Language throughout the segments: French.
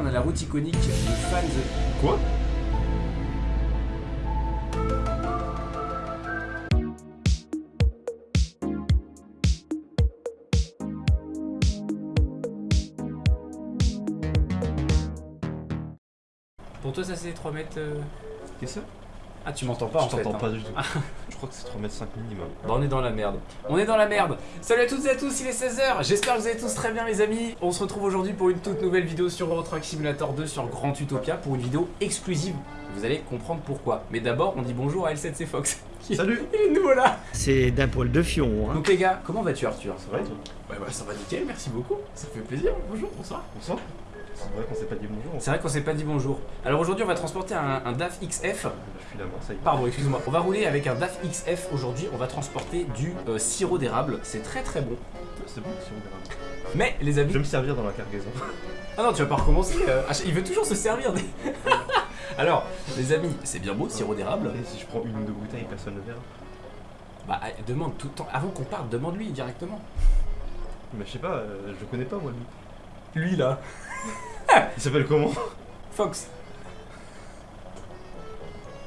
là, on a la route iconique des fans. Quoi? Pour toi, ça c'est 3 mètres. euh, Qu'est-ce que Ah, tu m'entends pas Je en fait. t'entends hein. pas du tout. Je crois que c'est 3 mètres 5 minimum. Bah, on est dans la merde. On est dans la merde. Salut à toutes et à tous, il est 16h. J'espère que vous allez tous très bien, les amis. On se retrouve aujourd'hui pour une toute nouvelle vidéo sur Euro Truck Simulator 2 sur Grand Utopia pour une vidéo exclusive. Vous allez comprendre pourquoi. Mais d'abord, on dit bonjour à L7C Fox. qui- Salut Il est nouveau là. C'est d'un poil de fion, hein. Donc, les gars, comment vas-tu, Arthur? Ça va et toi? Ouais, bah, ça va nickel, merci beaucoup. Ça fait plaisir. Bonjour, bonsoir. Bonsoir C'est vrai qu'on s'est pas dit bonjour. C'est vrai qu'on s'est pas dit bonjour. Alors aujourd'hui, on va transporter un, un DAF XF. Je suis la main, ça y est. Pardon, excuse-moi. On va rouler avec un DAF XF aujourd'hui. On va transporter du euh, sirop d'érable. C'est très très bon. C'est bon si on verra. Mais les amis. Je vais me servir dans la cargaison. Ah non, tu vas pas recommencer. euh, ah, il veut toujours se servir des. Alors, les amis, c'est bien beau, sirop d'érable. Et si je prends une ou deux bouteilles, personne ne verra. Bah, euh, demande tout le temps. Avant qu'on parte, demande-lui directement. Mais je sais pas, euh, je le connais pas moi lui. Lui là. Il s'appelle comment? Fox.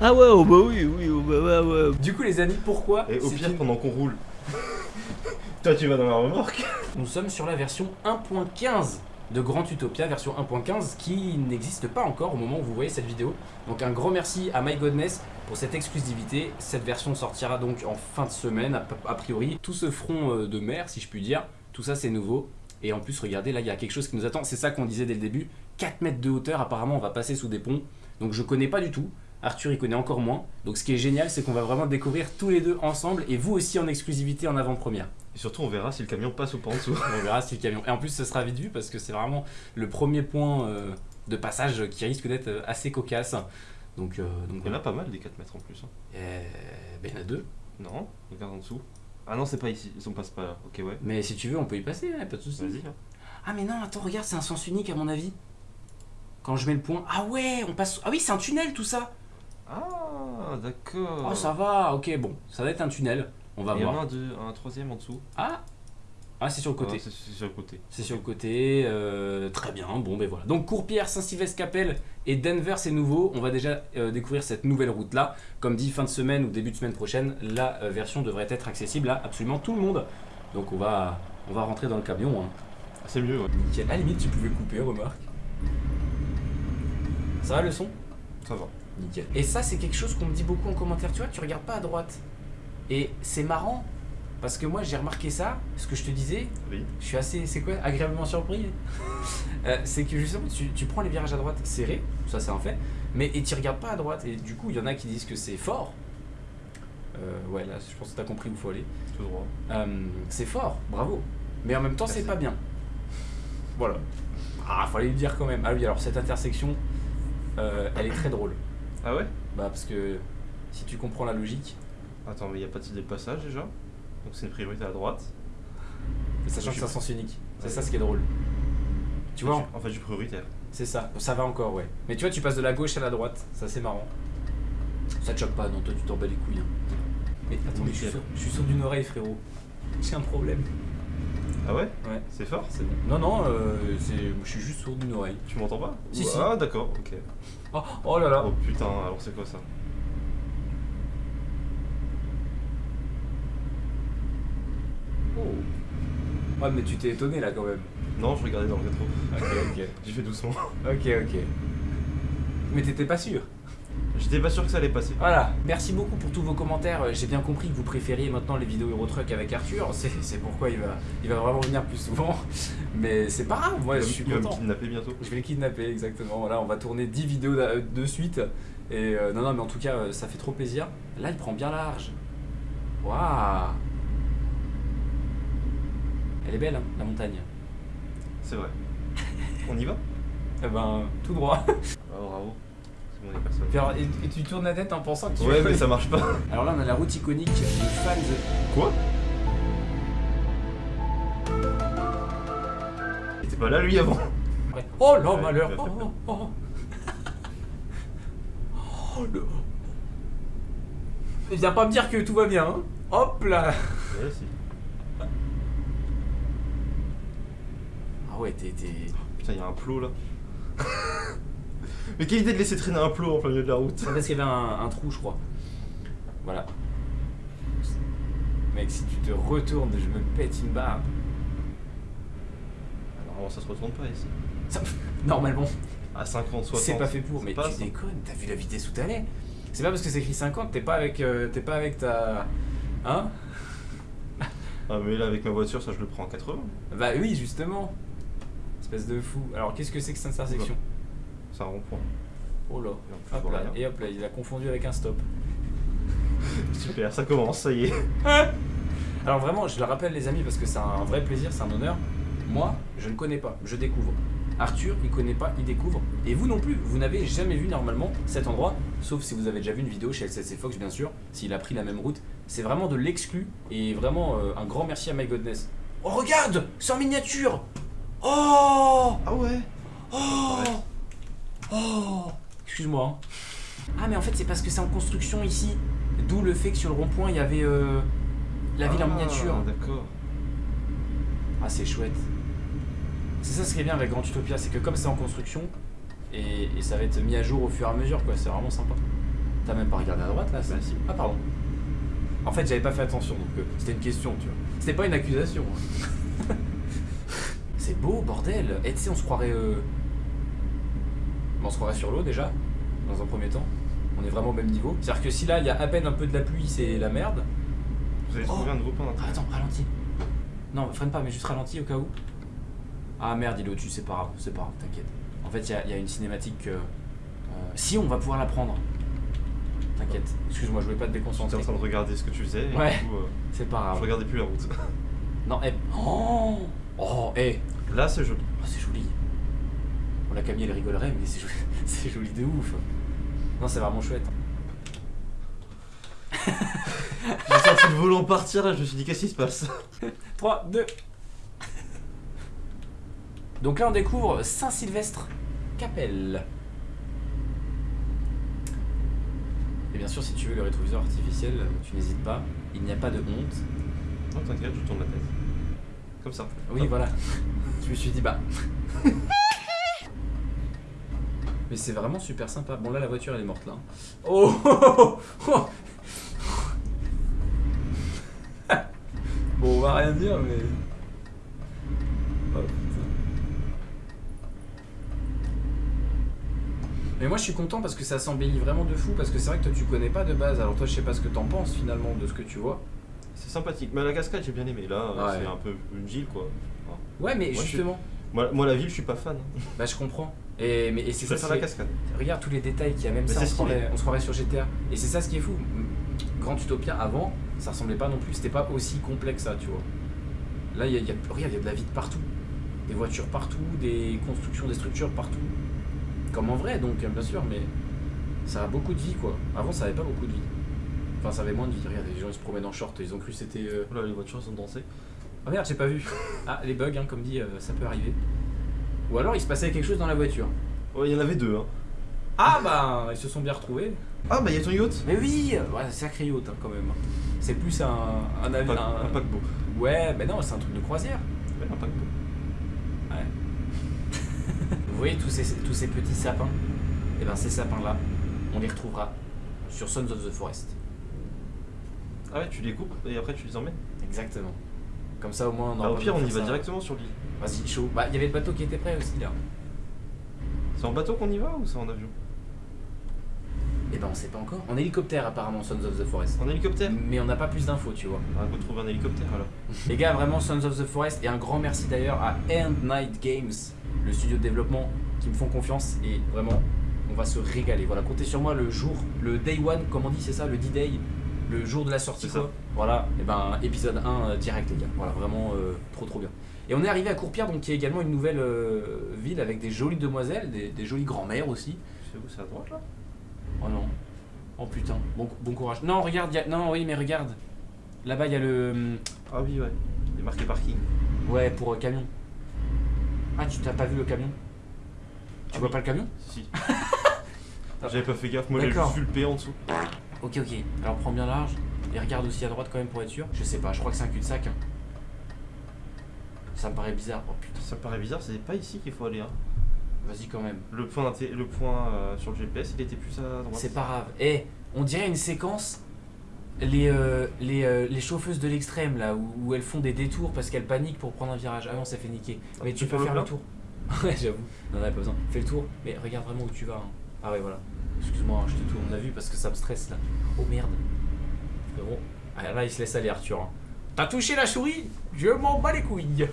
Ah ouais, oh bah oui, oui, oh bah ouais, ouais. Du coup, les amis, pourquoi Et au pire, une- pendant qu'on roule. Toi tu vas dans la remorque Nous sommes sur la version 1.15 de Grand Utopia, version 1.15 qui n'existe pas encore au moment où vous voyez cette vidéo. Donc un grand merci à My Godness pour cette exclusivité. Cette version sortira donc en fin de semaine a, a priori. Tout ce front euh, de mer si je puis dire, tout ça c'est nouveau. Et en plus regardez là il y a quelque chose qui nous attend, c'est ça qu'on disait dès le début. 4 mètres de hauteur apparemment on va passer sous des ponts. Donc je connais pas du tout. Arthur il connaît encore moins. Donc ce qui est génial c'est qu'on va vraiment découvrir tous les deux ensemble et vous aussi en exclusivité en avant-première. Et surtout on verra si le camion passe ou pas en dessous. On verra si le camion. Et en plus, ce sera vite vu parce que c'est vraiment le premier point euh, de passage qui risque d'être assez cocasse. Donc, euh, donc Il y en a pas mal des 4 mètres en plus. hein. Euh, ben, il y en a deux. Non Regarde en dessous. Ah non c'est pas ici, on passe pas là. Ok ouais. Mais si tu veux, on peut y passer, hein, pas de soucis. Vas-y. hein. Ah, mais non, attends, regarde, c'est un sens unique à mon avis. Quand je mets le point. Ah ouais, on passe. Ah oui, c'est un tunnel tout ça. Ah d'accord. Oh, ça va, ok, bon, ça va être un tunnel. On va Il y en a voir. un, deux, un troisième en dessous. Ah Ah, c'est sur le côté. C'est sur le côté. C'est sur le côté, euh, très bien, bon ben voilà. Donc Courpierre, Saint-Sylvestre-Capelle et Denver c'est nouveau, on va déjà euh, découvrir cette nouvelle route là. Comme dit, fin de semaine ou début de semaine prochaine, la euh, version devrait être accessible à absolument tout le monde. Donc on va, on va rentrer dans le camion. Hein. Ah, c'est mieux ouais. Nickel. À la limite tu pouvais couper, remarque. Ça va le son? Ça va. Nickel. Et ça c'est quelque chose qu'on me dit beaucoup en commentaire, tu vois, tu regardes pas à droite. Et c'est marrant, parce que moi j'ai remarqué ça, ce que je te disais, Oui. je suis assez, c'est quoi, agréablement surpris. Euh, c'est que justement, tu, tu prends les virages à droite serrés, ça c'est un fait, mais et tu regardes pas à droite. Et du coup, il y en a qui disent que c'est fort. Euh, ouais, là, je pense que t'as compris où il faut aller. Tout droit. Euh, c'est fort, bravo. Mais en même temps, c'est pas bien. Voilà. Ah, fallait le dire quand même. Ah oui, alors cette intersection, elle est très drôle. Ah ouais? Bah, parce que si tu comprends la logique, Attends, mais il n'y a pas de de passage déjà? Donc c'est une priorité à droite. sachant que c'est un sens unique, c'est Ouais. ça ce qui est drôle. Tu vois, En fait, du prioritaire. C'est ça, ça va encore, ouais. Mais tu vois, tu passes de la gauche à la droite, ça c'est marrant. Ça te choque pas, non, toi tu t'en bats les couilles. hein. Mais attends, mais je suis, sourd, je suis sourd d'une oreille, frérot. J'ai un problème. Ah ouais? Ouais, C'est fort? C'est. Non, non, euh, je suis juste sourd d'une oreille. Tu m'entends pas? Si, si. Ah d'accord, ok. Oh, oh là là. Oh putain, alors c'est quoi ça? Oh. Ah, mais tu t'es étonné là quand même. Non, je regardais dans le rétro. Ok, ok. J'ai fait doucement. Ok, ok. Mais t'étais pas sûr. J'étais pas sûr que ça allait passer. Voilà, merci beaucoup pour tous vos commentaires. J'ai bien compris que vous préfériez maintenant les vidéos Eurotruck avec Arthur. C'est pourquoi il va, il va vraiment venir plus souvent. Mais c'est pas grave, moi je suis il va me content. kidnapper bientôt. Je vais le kidnapper, exactement. Voilà, on va tourner 10 vidéos de, de suite. Et euh, non, non, mais en tout cas, euh, ça fait trop plaisir. Là, il prend bien large. Waouh Elle est belle, hein, la montagne. C'est vrai. On y va? Eh ben, tout droit. Ah bravo. C'est bon. Puis alors, et, et tu tournes la tête en pensant que tu Ouais, mais ça marche pas. Alors là, on a la route iconique des fans. Quoi? Il était pas là lui avant Ouais. Oh là, Ouais, malheur Oh, oh, oh. Oh, le... Viens pas me dire que tout va bien, hein Hop là Ouais, si. Ah ouais, t'es... Putain, il y a un plot là. Mais quelle idée de laisser traîner un plot en plein milieu de la route C'est parce qu'il y avait un, un trou, je crois. Voilà. Mec, si tu te retournes, je me pète une barre. Normalement ça se retourne pas ici. Ça- Normalement, À 50, 60. c'est pas fait pour. Mais tu déconnes, t'as vu la vitesse où t'allais C'est pas parce que c'est écrit 50, t'es pas avec, euh, t'es pas avec ta. Hein? Ah mais là avec ma voiture ça je le prends en 80. Bah oui, justement. Espèce de fou. Alors qu'est-ce que c'est que cette intersection C'est un rond-point. Oh là. Et Hop là. Et hop là, il a confondu avec un stop. Super, ça commence, ça y est. Alors vraiment, je le rappelle les amis parce que c'est un vrai plaisir, c'est un honneur. Moi, je ne connais pas, je découvre. Arthur, il connaît pas, il découvre. Et vous non plus, vous n'avez jamais vu normalement cet endroit, sauf si vous avez déjà vu une vidéo chez LCC Fox bien sûr, s'il a pris la même route. C'est vraiment de l'exclu et vraiment euh, un grand merci à My Godness. Oh regarde, c'est en miniature. Oh, Ah ouais oh, oh. Excuse-moi. hein. Ah mais en fait c'est parce que c'est en construction ici, d'où le fait que sur le rond-point il y avait euh, la ville en Ah, miniature. D'accord. Ah, c'est chouette. C'est ça ce qui est bien avec Grand Utopia, c'est que comme c'est en construction, et, et ça va être mis à jour au fur et à mesure, quoi, c'est vraiment sympa. T'as même pas regardé à droite là Bah, si. Ah, pardon. En fait, j'avais pas fait attention, donc euh, c'était une question, tu vois. C'était pas une accusation. hein. c'est beau, bordel. Et tu sais, on se croirait. euh, On se croirait sur l'eau déjà, dans un premier temps. On est vraiment au même niveau. C'est-à-dire que si là, il y a à peine un peu de la pluie, c'est la merde. Vous avez trouvé Oh. un nouveau point Ah, d'entrée attends, ralentis. Non, freine pas, mais juste ralentis au cas où. Ah merde, il est au-dessus, c'est pas grave, c'est pas grave, t'inquiète. En fait, il y a- il y, a une cinématique que. euh, si, on va pouvoir la prendre. T'inquiète. Excuse-moi, je voulais pas te J'étais déconcentrer. en train de regarder ce que tu faisais et Ouais. du coup, euh, C'est pas je grave. regardais plus la route. Non, eh. Oh Oh, eh Là c'est joli. Oh, c'est joli. Bon, la Camille, elle rigolerait, mais c'est joli, c'est joli de ouf. Non, c'est vraiment chouette. J'ai senti le volant partir là, je me suis dit qu'est-ce qui se passe? 3, 2. Donc là, on découvre Saint-Sylvestre Capelle. Et bien sûr, si tu veux le rétroviseur artificiel, tu n'hésites pas. Il n'y a pas de honte. Non t'inquiète, je tourne la tête. Comme ça. Oui, voilà. Je me suis dit, bah. Mais c'est vraiment super sympa. Bon, là, la voiture, elle est morte là. Oh, oh, oh, oh. Bon, on va rien dire, mais. Oh. Mais moi je suis content parce que ça s'embellit vraiment de fou parce que c'est vrai que toi tu connais pas de base alors toi je sais pas ce que t'en penses finalement de ce que tu vois. C'est sympathique. Mais la cascade j'ai bien aimé. Là euh, Ouais. c'est un peu une ville quoi. Enfin, Ouais mais Moi, je suis- justement, Moi, moi la ville je suis pas fan. bah je comprends. Et, mais, et c'est Je ça, préfère c'est- la cascade. Regarde tous les détails qu'il y a, même Mais ça, on c'est se, stylé. croirait, on se croirait sur GTA. Et c'est ça ce qui est fou. Grand Utopia avant, ça ressemblait pas non plus, c'était pas aussi complexe ça, tu vois. Là, il y a, il y a- regarde, il y a de la vie de partout. Des voitures partout, des constructions, des structures partout. Comme en vrai, donc, bien sûr, mais ça a beaucoup de vie, quoi. Avant, ça avait pas beaucoup de vie. Enfin, ça avait moins de vie. Regarde, les gens ils se promènent en short, ils ont cru que c'était. euh, Oh là les voitures sont dansées. Oh merde, j'ai pas vu. Ah, les bugs, hein, comme dit, euh, ça peut arriver. Ou alors il se passait quelque chose dans la voiture. Ouais il y en avait deux hein. Ah bah, ils se sont bien retrouvés. Ah bah il y a ton yacht Mais oui, ouais, sacré yacht hein, quand même. C'est plus un, un avion. Un- Un paquebot. Ouais, mais non, c'est un truc de croisière. Ouais, un paquebot. Vous voyez tous ces, tous ces petits sapins? Et ben ces sapins-là, on les retrouvera sur Sons of the Forest. Ah ouais tu les coupes et après tu les emmènes Exactement. Comme ça au moins on Bah, Au pire on y va directement sur l'île. Vas-y, chaud. Bah, il y avait le bateau qui était prêt aussi là. C'est en bateau qu'on y va ou c'est en avion? Et ben on sait pas encore. En hélicoptère apparemment Sons of the Forest. En hélicoptère? Mais on n'a pas plus d'infos, tu vois. On va retrouver un hélicoptère alors. Les gars, vraiment Sons of the Forest et un grand merci d'ailleurs à End Night Games, le studio de développement qui me font confiance et vraiment on va se régaler. Voilà, comptez sur moi le jour, le day one, comme on dit, c'est ça, le D-Day, le jour de la sortie ça. quoi. Voilà, et ben épisode 1 euh, direct les gars. Voilà, vraiment euh, trop trop bien. Et on est arrivé à Courpierre, donc qui est également une nouvelle euh, ville avec des jolies demoiselles, des, des jolies grand-mères aussi. C'est où c'est à droite là? Oh non. Oh putain, bon, bon courage. Non, regarde, y a- non, oui, mais regarde. Là-bas, il y a le. Ah oui ouais. Il est marqué parking. Ouais, pour camion. Ah, tu t'as pas vu le camion? Tu Ah vois oui. pas le camion? Si. J'avais pas fait gaffe, moi juste vu le P en dessous. Ok, ok. Alors prends bien large et regarde aussi à droite quand même pour être sûr. Je sais pas, je crois que c'est un cul-de-sac. hein. Ça me paraît bizarre. Oh putain. Ça me paraît bizarre, c'est pas ici qu'il faut aller. Hein. Vas-y quand même. Le point, le point euh, sur le GPS, il était plus à droite. C'est pas grave. Eh, on dirait une séquence. Les, euh, les, euh, les chauffeuses de l'extrême là où, où elles font des détours parce qu'elles paniquent pour prendre un virage. Ah non, ça fait niquer. Mais tu tu peux le faire le tour. ouais, j'avoue. Non, non, pas besoin. Fais le tour, mais regarde vraiment où tu vas. hein. Ah ouais, voilà. Excuse-moi, hein, je te tourne la vue parce que ça me stresse là. Oh merde. Frérot. Ah là, il se laisse aller, Arthur. hein. T'as touché la souris? Je m'en bats les couilles.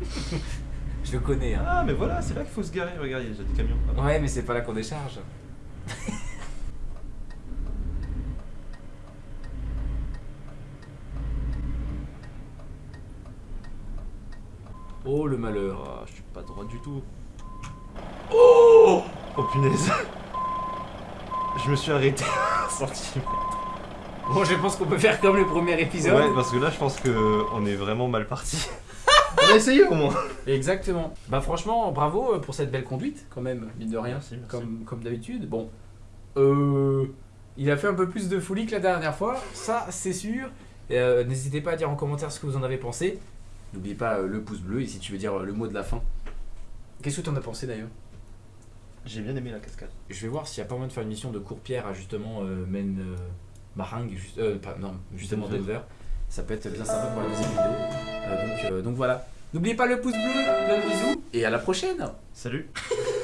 je le connais. Hein. Ah, mais voilà, c'est là qu'il faut se garer. Regarde, il y a déjà des camions. Ah, Ouais, mais c'est pas là qu'on décharge. oh le malheur. Ah, je suis pas droit du tout. Oh Oh punaise. Je me suis arrêté un centimètre. Bon, je pense qu'on peut faire comme le premier épisode. Ouais, parce que là, je pense que on est vraiment mal parti. on a essayé au moins. Exactement. Bah franchement, bravo euh, pour cette belle conduite quand même, mine de rien. Merci, merci. Comme, comme d'habitude. Bon. Euh, il a fait un peu plus de folie que la dernière fois, ça c'est sûr. Euh, N'hésitez pas à dire en commentaire ce que vous en avez pensé. N'oubliez pas euh, le pouce bleu et si tu veux dire euh, le mot de la fin. Qu'est-ce que tu en as pensé d'ailleurs? J'ai bien aimé la cascade. Je vais voir s'il n'y a pas moyen de faire une mission de court-pierre à justement euh, Maine euh, juste, euh, pas- non, justement Denver. Denver. Ça peut être bien sympa pour la deuxième vidéo. Euh, donc, euh, donc voilà. N'oubliez pas le pouce bleu, plein de bisous et à la prochaine Salut.